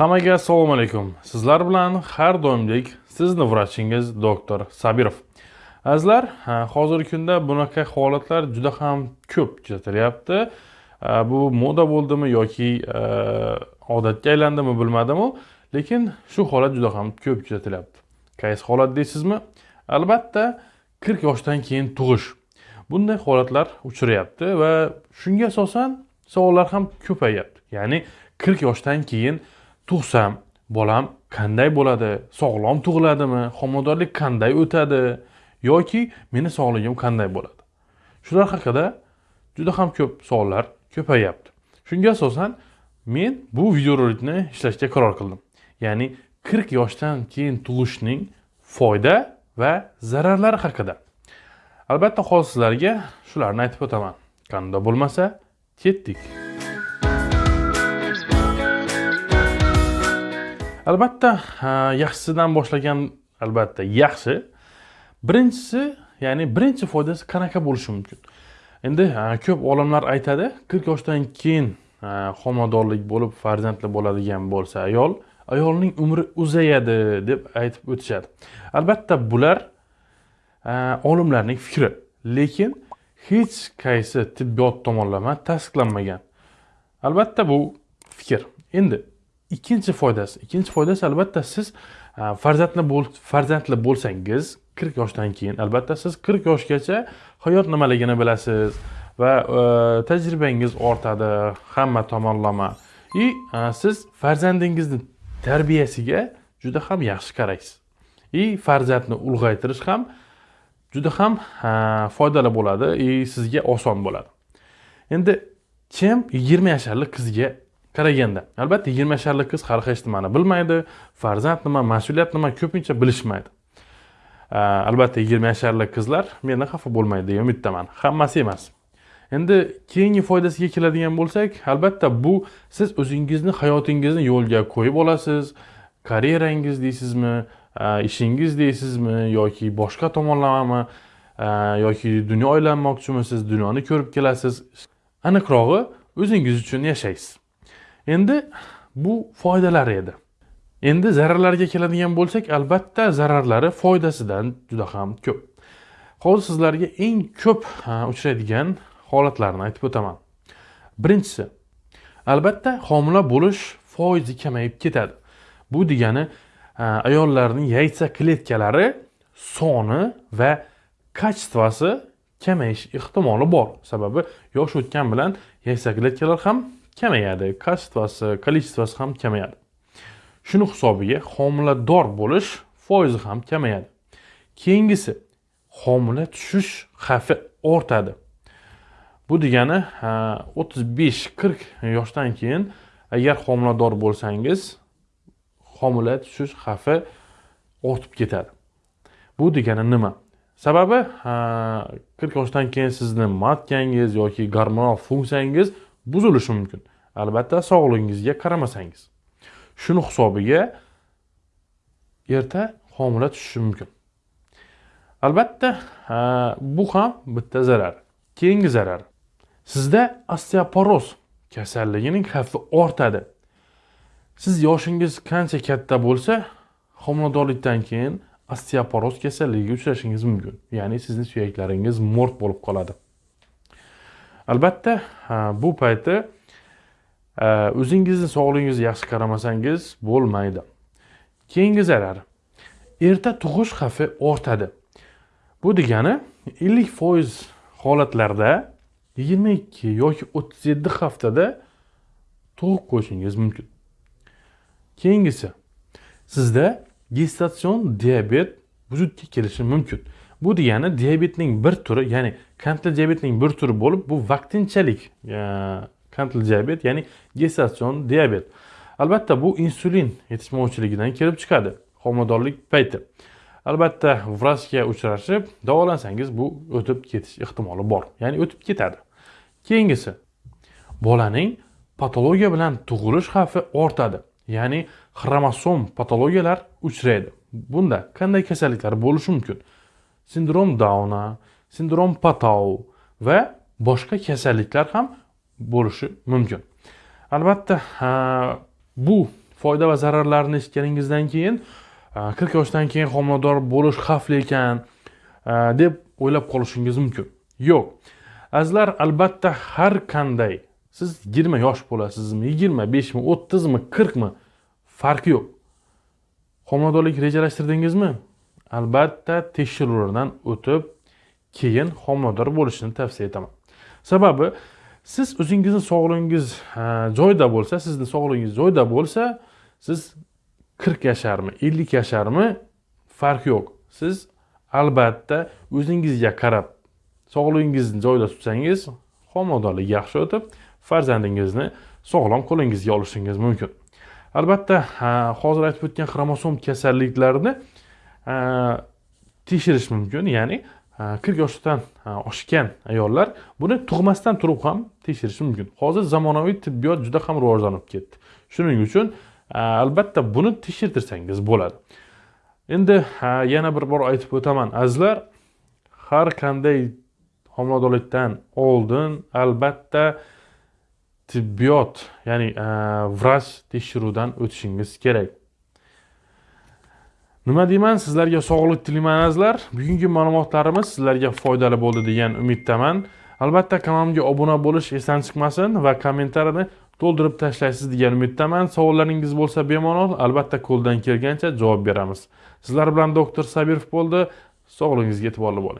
Hammaga assalomu alaykum. Sizlar bilan har doimdek sizni vrachingiz doktor Sabirov. Azizlar, hozirgi kunda bunaqa holatlar juda ham ko'p kuzatilyapti. Bu moda bo'ldimi yoki e, odatga aylandimi bilmadim-u, lekin shu holat juda ham ko'p kuzatilyapti. Qaysi holat deysizmi? Albatta, 40 yoshdan keyin tug'ish. Bunday holatlar uchrayapti va shunga asosan savollar ham ko'payyapti. Ya'ni 40 yoshdan keyin tug'sam bolam qanday bo'ladi? Sog'lom tug'iladimi? Homiladorlik qanday o'tadi? Yoki meni sog'ligim qanday bo'ladi? Shular haqida juda ham ko'p savollar ko'payyapti shunga asosan men bu videorolikni ishlashga qaror qildim. Ya'ni 40 yoshdan keyin tug'ishning foyda va zararlari haqida. Albatta hozir sizlarga shularni aytib o'taman. Qanday bo'lmasa ketdik. Albatta yaxshisidan boshlagan albatta yaxshi. Birinchisi ya'ni birinchi foydasi qanaqa bo'lishi mumkin? Endi ko'p olimlar aytadi qirq yoshdan keyin homiladorlik bo'lib farzandli bo'ladigan bo'lsa ayol ayolning umri uzayadi deb aytib o'tishadi. Albatta bular olimlarning fikri lekin hech qaysi tibbiyot tomonlama tasdiqlanmagan. Albatta bu fikr. Endi ikkinchi foydasi. Ikkinchi foydasi albatta siz e, farzandli bo'l farzandli bo'lsangiz qirq yoshdan keyin albatta siz qirq yoshgacha hayot nimaligini bilasiz va e, tajribangiz ortadi hamma tomonlama. И e, siz farzandingizni tarbiyasiga juda ham yaxshi qaraysiz. И farzandni ulg'aytirish ham juda ham foydali bo'ladi и sizga oson bo'ladi. Endi kim yigirma yasharli qizga qaraganda albatta yigirma yasharlik qiz hali hech nimani bilmaydi farzand nima mas'uliyat nima ko'pincha bilishmaydi. Albatta yigirma yasharlik qizlar mendan xafa bo'lmaydi degan umiddaman. Hammasi emas. Endi keyingi foydasiga keladigan bo'lsak albatta bu siz o'zingizni hayotingizni yo'lga qo'yib olasiz. Karyerangiz deysizmi ishingiz deysizmi yoki boshqa tomonlamami yoki dunyo aylanmoqchimisiz dunyoni ko'rib kelasiz? Aniqrog'i o'zingiz uchun yashaysiz. Endi bu foydalari edi. Endi zararlarga keladigan bo'lsak albatta zararlari foydasidan juda ham ko'p. Hozir sizlarga eng ko'p uchraydigan holatlarni aytib o'taman. Birinchisi albatta homila bo'lish foizi kamayib ketadi. Bu degani ayollarning yaysa kletkalari soni va kачествоsi kamayish ehtimoli bor. Sababi yosh o'tgan bilan yaysa kletkalar ham kamayadi качествоsi количествоsi ham kamayadi. Shuni hisobiga homilador bo'lish foizi ham kamayadi. Keyingisi homila tushish xavfi ortadi. Bu degani o'ttiz besh qirq yoshdan keyin agar homilador bo'lsangiz homila tushish xavfi ortib ketadi. Bu degani nima? Sababi qirq yoshdan keyin sizni matkangiz yoki gormonal funksiyangiz buzilishi mumkin. Albatta sog'lig'ingizga qaramasangiz. Shuni hisobiga erta homila tushishi mumkin. Albatta bu ham bitta zarar keyingi zarar. Sizda osteoporoz kasalligining xavfi ortadi. Siz yoshingiz qancha katta bo'lsa homiladorlikdan keyin osteoporoz kasalligiga uchrashingiz mumkin. Ya'ni sizni suyaklaringiz mo'rt bo'lib qoladi. Albatta bu payti o'zingizni sog'lig'ingizga yaxshi qaramasangiz bo'lmaydi. Keyingi zarar. Erta tug'ish xavfi ortadi. Bu degani ellik foiz holatlarda yigirma ikki yoki o'ttiz yetti haftada tug'ib qo'yishingiz mumkin. Keyingisi sizda gestatsion diabet vujudga kelishi mumkin. Bu degani diabetning bir turi ya'ni qandli diabetning bir turi bo'lib bu vaqtinchalik e, qandli diabet ya'ni gestatsion diabet. Albatta bu insulin yetishmovchiligidan kelib chiqadi homiladorlik payti. Albatta vrachga uchrashib davolansangiz bu o'tib ketish ehtimoli bor ya'ni o'tib ketadi. Keyingisi bolaning patologiya bilan tug'ilish xavfi ortadi ya'ni xromosom patologiyalar uchraydi. Bunda qanday kasalliklar bo'lishi mumkin? Sindrom dauna sindrom patau va boshqa kasalliklar ham bo'lishi mumkin. Albatta bu foyda va zararlarini eshitganingizdan keyin qirq yoshdan keyin homilador bo'lish xavfli ekan deb o'ylab qolishingiz mumkin. Yo'q. Azizlar albatta har qanday siz yigirma yosh bo'lasizmi yigirma beshmi o'ttizmi qirqmi farqi yo'q. Homiladorlik rejalashtirdingizmi? Albatta tekshiruvlardan o'tib keyin homilador bo'lishni tavsiya etaman. Sababi siz o'zingizni sog'lig'ingiz joyida bo'lsa sizni sog'lig'ingiz joyida bo'lsa siz qirq yasharmi ellik yasharmi farqi yo'q. Siz albatta o'zingizga qarab sog'lig'ingizni joyida tutsangiz homiladorlik yaxshi o'tib farzandingizni sog'lom qo'lingizga olishingiz mumkin. Albatta hozir aytib o'tgan xromosom kasalliklarini tekshirish mumkin ya'ni Э, qirq yoshdan э, oshgan ayollar buni tug'masdan turib ham tekshirishi mumkin. Hozir zamonaviy tibbiyot juda ham rivojlanib ketdi. Shuning uchun e, albatta buni tekshirtirsangiz bo'ladi. Endi e, yana bir bor aytib o'taman. Azizlar har qanday homiladorlikdan oldin albatta tibbiyot ya'ni e, vrach tekshiruvdan o'tishingiz kerak. Nima deyman? Sizlarga sog'lik tilayman azizlar bugungi ma'lumotlarimiz sizlarga foydali bo'ldi degan umiddaman. Albatta kanalimga obuna bo'lish esdan chiqmasin va kommentariyni to'ldirib tashlaysiz degan umiddaman. Savollaringiz bo'lsa bemalol albatta qo'ldan kelgancha javob beramiz. Sizlar bilan doktor sabirov bo'ldi. Sog'lig'ingizga e'tiborli bo'ling.